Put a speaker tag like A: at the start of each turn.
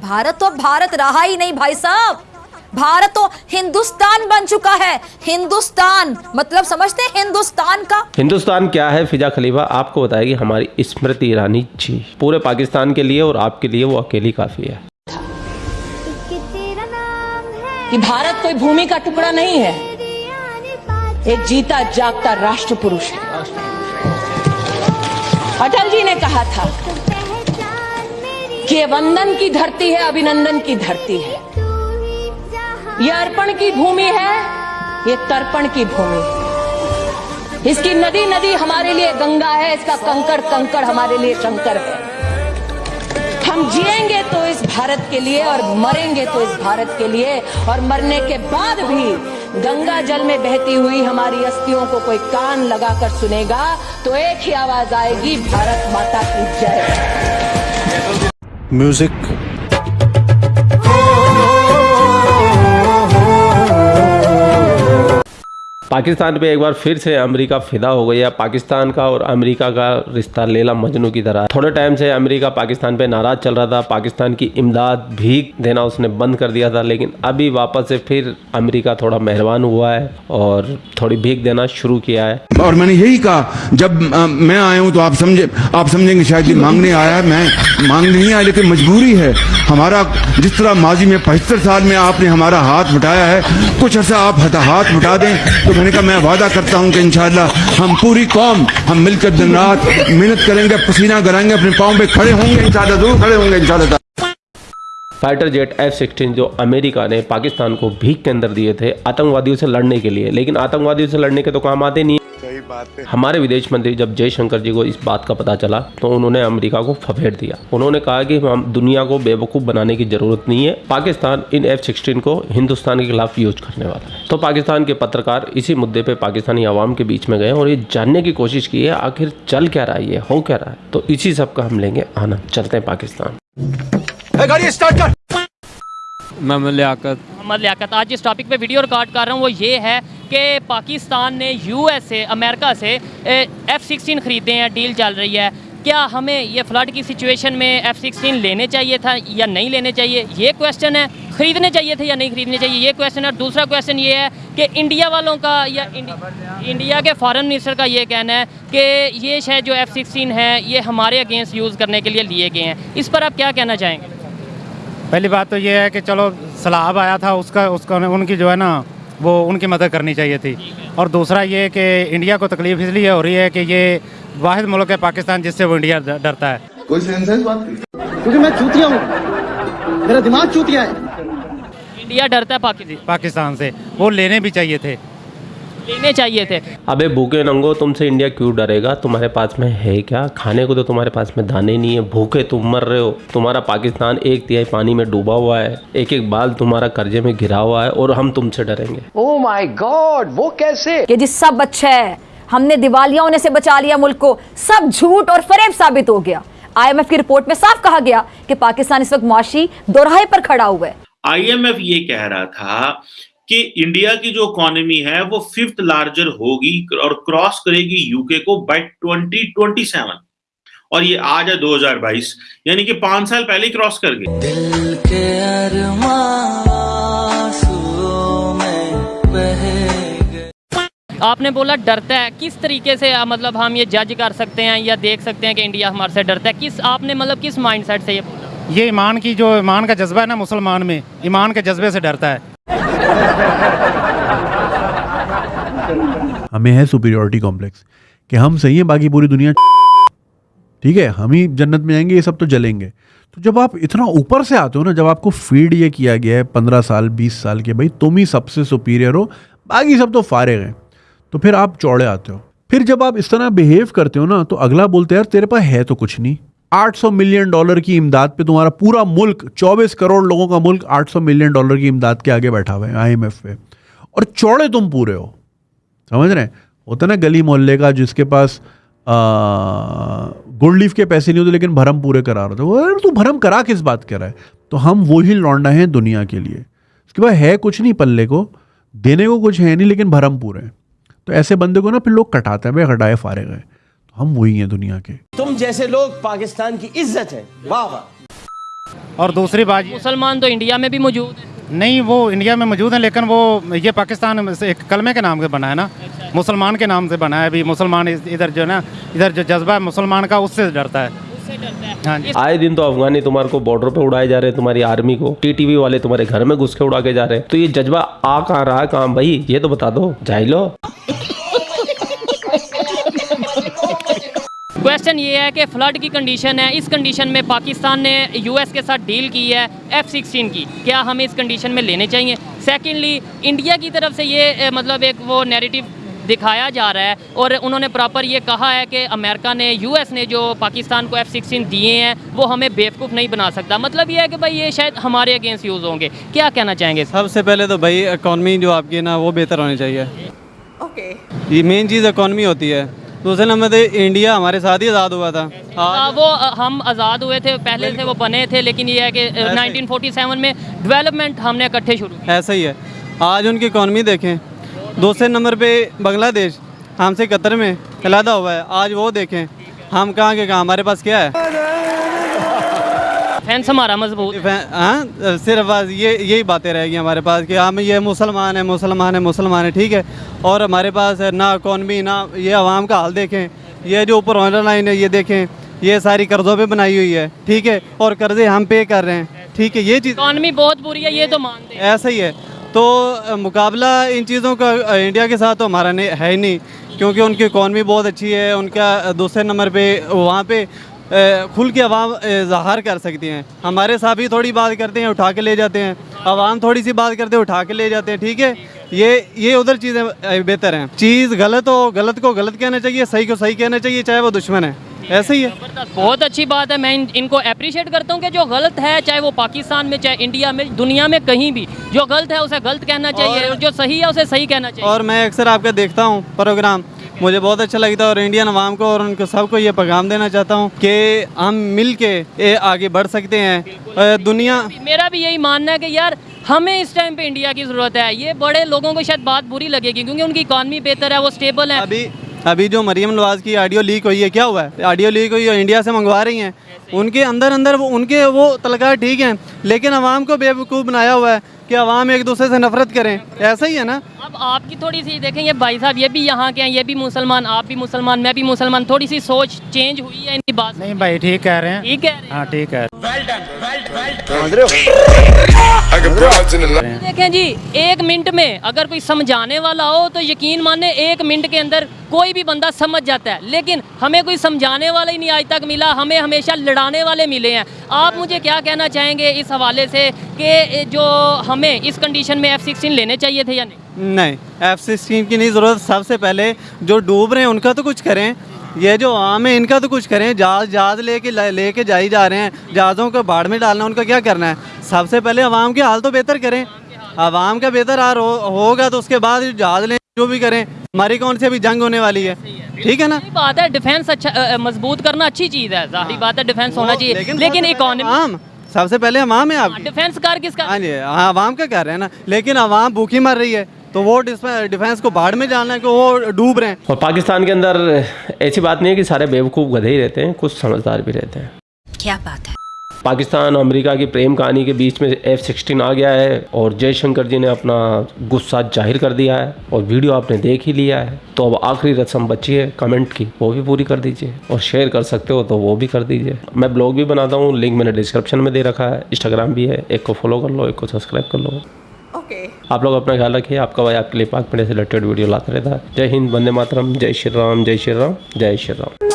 A: भारत तो भारत रहा ही नहीं भाई साहब। भारत तो हिंदुस्तान बन चुका है। हिंदुस्तान मतलब समझते हैं हिंदुस्तान का?
B: हिंदुस्तान क्या है फिजा खलीफा? आपको बताएगी हमारी स्मृति ईरानी जी। पूरे पाकिस्तान के लिए और आपके लिए वो अकेली काफ़ी है।
C: कि भारत कोई भूमि का टुकड़ा नहीं है। एक जीता जागता राष्ट्र पुरुष है। अटल जी ने कहा था कि ये वंदन की धरती है, अभिनंदन की धरती है। ये अर्पण की भूमि है, ये तर्पण की भूमि है। इसकी नदी नदी हमारे लिए गंगा है, इसका कंकड़ कंकड़ हमारे लिए शंकर है। हम जिएँगे तो इस भारत के लिए और मरेंगे तो इस भारत के लिए, और मरने के बाद भी गंगा जल में बहती हुई हमारी अस्थियों को कोई कान लगाकर सुनेगा तो एक ही आवाज़ आएगी, भारत माता की जय।
D: म्यूज़िक
B: पाकिस्तान पे एक बार फिर से अमेरिका फिदा हो गया पाकिस्तान का और अमेरिका का रिश्ता लेला मजनू की तरह। थोड़े टाइम से अमेरिका पाकिस्तान पे नाराज़ चल रहा था। पाकिस्तान की इमदाद भीख देना उसने बंद कर दिया था लेकिन अभी वापस से फिर अमेरिका थोड़ा मेहरबान हुआ है और थोड़ी भीख देना शुरू किया है।
E: और मैंने यही कहा जब आ, मैं आया हूँ तो आप समझे आप समझेंगे शायद मांगने आया है मैं मांगने नहीं आया लेकिन मजबूरी है। हमारा जिस तरह माजी में पचहत्तर साल में आपने हमारा हाथ उठाया है, कुछ अर्सा आप हाथ उठा दें तो मैंने कहा, मैं वादा करता हूँ कि इन हम पूरी कौम, हम मिलकर दिन रात मेहनत करेंगे, पसीना कराएँगे अपने पाँव पे खड़े होंगे इन ज़रूर खड़े होंगे इन
B: फाइटर जेट एफ़ सिक्सटीन जो अमेरिका ने पाकिस्तान को भीख के अंदर दिए थे, आतंकवादियों से लड़ने के लिए। लेकिन आतंकवादियों से लड़ने के तो काम आते नहीं
D: सही बात है।
B: हमारे विदेश मंत्री जब जयशंकर जी को इस बात का पता चला तो उन्होंने अमेरिका को फफेड़ दिया। उन्होंने कहा कि हम दुनिया को बेवकूफ़ बनाने की ज़रूरत नहीं है। पाकिस्तान इन एफ़ सिक्सटीन को हिंदुस्तान के खिलाफ यूज़ करने वाला है। तो पाकिस्तान के पत्रकार इसी मुद्दे पे पाकिस्तानी आवाम के बीच में गए और ये जानने की कोशिश की है आखिर चल क्या रहा है ये हो क्या रहा है? तो इसी सब का हम लेंगे आनंद। चलते हैं पाकिस्तान।
F: मोहम्मद लियाकत
G: मोहम्मद लियाकत आज जिस टॉपिक पे वीडियो रिकॉर्ड कर रहा हूँ वो ये है कि पाकिस्तान ने यूएस से अमेरिका से एफ़ सिक्सटीन ख़रीदे हैं डील चल रही है। क्या हमें ये फ्लड की सिचुएशन में एफ़ सिक्सटीन लेने चाहिए था या नहीं लेने चाहिए? ये क्वेश्चन है ख़रीदने चाहिए थे या नहीं ख़रीदने चाहिए? ये क्वेश्चन है और दूसरा क्वेश्चन ये है कि इंडिया वालों का या इंडि, इंडिया के फॉरेन मिनिस्टर का ये कहना है कि ये शायद जो एफ़ सिक्सटीन है ये हमारे अगेंस्ट यूज़ करने के लिए लिए गए हैं। इस पर आप क्या कहना चाहेंगे?
H: पहली बात तो ये है कि चलो सलाब आया था उसका उसका उनकी जो है ना वो उनकी मदद करनी चाहिए थी। और दूसरा ये कि इंडिया को तकलीफ़ इसलिए हो रही है कि ये वाहिद मुल्क है पाकिस्तान जिससे वो इंडिया डरता है।
E: कोई सेंस बात
I: क्योंकि मैं चूतिया हूँ। मेरा दिमाग चूतिया है।
G: इंडिया डरता है पाकिस्तान
H: से। वो लेने भी चाहिए थे।
G: लेने चाहिए थे।
B: अबे भूखे नंगो तुमसे इंडिया क्यों डरेगा? तुम्हारे पास में है क्या? खाने को तो तुम्हारे पास में दाने नहीं है। भूखे तुम मर रहे हो। तुम्हारा पाकिस्तान एक तिहाई पानी में डूबा हुआ है। एक एक बाल तुम्हारा कर्जे में घिरा हुआ है और हम तुमसे डरेंगे।
C: ओ माई गॉड वो कैसे?
A: कि जी सब अच्छा है। हमने दिवालिया होने से बचा लिया मुल्क को। सब झूठ और फरेब साबित हो गया। आईएमएफ की रिपोर्ट में साफ़ कहा गया कि पाकिस्तान इस वक्त मुआशी दोराहे पर खड़ा हुआ है।
J: आईएमएफ ये कह रहा था कि इंडिया की जो इकोनॉमी है वो फिफ्थ लार्जर होगी और क्रॉस करेगी यूके को बाय 2027 और ये आज है 2022 यानी कि पाँच साल पहले ही क्रॉस कर गए।
G: आपने बोला डरता है किस तरीके से आ, मतलब हम ये जज कर सकते हैं या देख सकते हैं कि इंडिया हमारे से डरता है? किस आपने मतलब किस माइंडसेट से ये बोला?
H: ये ईमान की जो ईमान का जज्बा है ना मुसलमान में ईमान के जज्बे से डरता है।
D: हमें है सुपीरियोरिटी कॉम्प्लेक्स कि हम सही हैं, बाकी पूरी दुनिया ठीक है, हम ही जन्नत में जाएँगे ये सब तो जलेंगे। तो जब आप इतना ऊपर से आते हो ना, जब आपको फ़ीड ये किया गया है पंद्रह साल, बीस साल के, भाई, तुम ही सबसे सुपीरियर हो, बाकी सब तो फारे हैं। तो फिर आप चौड़े आते हो। फिर जब आप इस तरह बिहेव करते हो ना तो अगला बोलते यार, तेरे पास है तो कुछ नहीं। 800 मिलियन डॉलर की इमदाद पे तुम्हारा पूरा मुल्क 24 करोड़ लोगों का मुल्क 800 मिलियन डॉलर की इमदाद के आगे बैठा हुआ है आईएमएफ पे। और चौड़े तुम पूरे हो। समझ रहे हैं? होता ना गली मोहल्ले का जिसके पास गुड लीफ के पैसे नहीं होते लेकिन भरम पूरे करा रहे थे वो तू भरम करा किस बात कर रहा है? तो हम वही लौंडा हैं दुनिया के लिए। उसके बाद है कुछ नहीं पल्ले को। देने को कुछ है नहीं लेकिन भरम पूरे हैं। तो ऐसे बंदे को ना फिर लोग कटाते हैं, भाई हटाए, फारे गए। हम वही हैं दुनिया के।
I: तुम जैसे लोग पाकिस्तान की इज़्ज़त है। वाह वाह।
H: और दूसरी बात
G: मुसलमान तो इंडिया में भी मौजूद है।
H: नहीं वो इंडिया में मौजूद है लेकिन वो ये पाकिस्तान से एक कलमे के नाम से बना है ना। अच्छा। मुसलमान के नाम से बना है अभी। मुसलमान इधर जो है ना इधर जो जज्बा है मुसलमान का उससे डरता है। हाँ।
B: आए दिन तो अफगानी तुम्हारे को बॉर्डर पे उड़ाए जा रहे हैं तुम्हारी आर्मी को। टीटीवी वाले तुम्हारे घर में घुस के उड़ा के जा रहे हैं। तो ये जज्बा आ कहाँ रहा है काम भाई? ये तो बता दो। जाइलो
G: क्वेश्चन ये है कि फ्लड की कंडीशन है। इस कंडीशन में पाकिस्तान ने यूएस के साथ डील की है एफ़ सिक्सटीन की। क्या हमें इस कंडीशन में लेने चाहिए? सेकेंडली इंडिया की तरफ़ से ये मतलब एक वो नैरेटिव दिखाया जा रहा है और उन्होंने प्रॉपर ये कहा है कि अमेरिका ने यूएस ने जो पाकिस्तान को एफ़ सिक्सटीन दिए हैं वो हमें बेवकूफ़ नहीं बना सकता। मतलब ये है कि भाई ये शायद हमारे अगेंस्ट यूज़ होंगे। क्या कहना चाहेंगे
F: सबसे पहले तो भाई इकॉनमी जो आपकी ना वो बेहतर होनी चाहिए। Okay okay. ये मेन चीज़ इकॉनमी होती है। दूसरे नंबर पे इंडिया हमारे साथ ही आज़ाद हुआ था।
G: आ, वो हम आज़ाद हुए थे पहले से वो बने थे लेकिन ये है कि अ, 1947 में डेवलपमेंट हमने इकट्ठे शुरू की
F: ऐसा ही है। आज उनकी इकॉनमी देखें। दूसरे नंबर पर बांग्लादेश हमसे कतर में अलहदा हुआ है। आज वो देखें हम कहाँ के कहाँ हमारे पास क्या है?
G: फैंस हमारा मज़बूत
F: हाँ। सिर्फ़ बस ये यही बातें रहेगी हमारे पास कि हम ये मुसलमान है मुसलमान है मुसलमान है ठीक है। और हमारे पास है ना इकॉनमी ना ये आवाम का हाल देखें ये जो ऊपर ऑनर लाइन है ये देखें ये सारी कर्ज़ों पे बनाई हुई है ठीक है। और कर्ज़े हम पे कर रहे हैं ठीक है ये चीज़
G: इकॉनमी बहुत बुरी है ये तो मानते हैं।
F: ऐसा ही है। तो मुकाबला इन चीज़ों का इंडिया के साथ तो हमारा नहीं है ही नहीं क्योंकि उनकी इकॉनमी बहुत अच्छी है उनका दूसरे नंबर पे वहाँ पे खुल के आवाम इजहार कर सकती हैं। हमारे साथ भी थोड़ी बात करते हैं उठा के ले जाते हैं। आवाम थोड़ी सी बात करते हैं उठा के ले जाते हैं ठीक है? ये ये उधर चीज़ें बेहतर हैं। चीज़ गलत हो गलत को गलत कहना चाहिए सही को सही कहना चाहिए चाहे वो दुश्मन है। ऐसे ही है।
G: बहुत अच्छी बात है। मैं इन, इनको अप्रिशिएट करता हूँ कि जो गलत है चाहे वो पाकिस्तान में चाहे इंडिया में दुनिया में कहीं भी जो गलत है उसे गलत कहना चाहिए और जो सही है उसे सही कहना चाहिए।
F: और मैं अक्सर आपका देखता हूँ प्रोग्राम। मुझे बहुत अच्छा लगता है और इंडियन अवाम को और उनको सबको ये पैगाम देना चाहता हूँ कि हम मिल के ये आगे बढ़ सकते हैं। दुनिया
G: मेरा भी यही मानना है कि यार हमें इस टाइम पे इंडिया की ज़रूरत है। ये बड़े लोगों को शायद बात बुरी लगेगी क्योंकि उनकी इकॉनमी बेहतर है वो स्टेबल है।
F: अभी अभी जो मरियम नवाज़ की ऑडियो लीक हुई है क्या हुआ है? ऑडियो लीक हुई है इंडिया से मंगवा रही हैं। उनके अंदर अंदर वो उनके वो तलकार ठीक हैं लेकिन अवाम को बेवकूफ़ बनाया हुआ है कि अवाम एक दूसरे से नफरत करें। ऐसा ही है ना?
G: अब आपकी थोड़ी सी देखें ये भाई साहब ये भी यहाँ के हैं ये भी मुसलमान आप भी मुसलमान मैं भी मुसलमान थोड़ी सी सोच चेंज हुई है इनकी बात
H: नहीं भाई ठीक कह रहे हैं।
G: ठीक है।
H: हाँ ठीक है।
G: देखें जी एक मिनट में अगर कोई समझाने वाला हो तो यकीन माने एक मिनट के अंदर कोई भी बंदा समझ जाता है। लेकिन हमें कोई समझाने वाला ही नहीं आज तक मिला हमें हमेशा लड़ाने वाले मिले हैं। आप मुझे क्या कहना चाहेंगे इस हवाले से कि जो हमें इस कंडीशन में एफ़ सिक्सटीन लेने चाहिए थे या नहीं?
F: नहीं एफ़ सिक्सटीन की नहीं ज़रूरत। सबसे पहले जो डूब रहे हैं उनका तो कुछ करें। ये जो आम है इनका तो कुछ करें जहाज़ जहाज़ लेके लेके जाई जा रहे हैं। जहाज़ों को बाढ़ में डालना उनका क्या करना है? सबसे पहले आवाम के हाल तो बेहतर करें। आवाम का बेहतर हाल हो, होगा तो उसके बाद जहाज़ लें जो भी करें। हमारी कौन सी अभी जंग होने वाली है? ठीक है ना?
G: बात है डिफेंस अच्छा मज़बूत करना अच्छी चीज़ है। ज़ाहिर बात है डिफेंस होना चाहिए। लेकिन इकोनॉमी
F: आवाम सबसे पहले आवाम है आप
G: डिफेंस कर किसका
F: हाँ जी हाँ आवाम का कह रहे हैं ना। लेकिन आवाम भूखी मर रही है। तो वो डिफेंस को बाढ़ में डालना है कि वो डूब रहे हैं।
B: और पाकिस्तान के अंदर ऐसी बात नहीं है कि सारे बेवकूफ़ गधे ही रहते हैं कुछ समझदार भी रहते हैं।
K: क्या बात है?
B: पाकिस्तान और अमेरिका की प्रेम कहानी के बीच में एफ़ सिक्सटीन आ गया है और जयशंकर जी ने अपना गुस्सा ज़ाहिर कर दिया है और वीडियो आपने देख ही लिया है। तो अब आखिरी रस्म बची है कमेंट की वो भी पूरी कर दीजिए और शेयर कर सकते हो तो वो भी कर दीजिए। मैं ब्लॉग भी बनाता हूँ लिंक मैंने डिस्क्रिप्शन में दे रखा है इंस्टाग्राम भी है एक को फॉलो कर लो एक को सब्सक्राइब कर लो। आप लोग अपना ख्याल रखिए। आपका भाई आपके लिए पाक पीड़े से रिलेटेड वीडियो लाता रहता है। जय हिंद बंदे मातरम। जय श्री राम, जय श्री राम, जय श्री राम।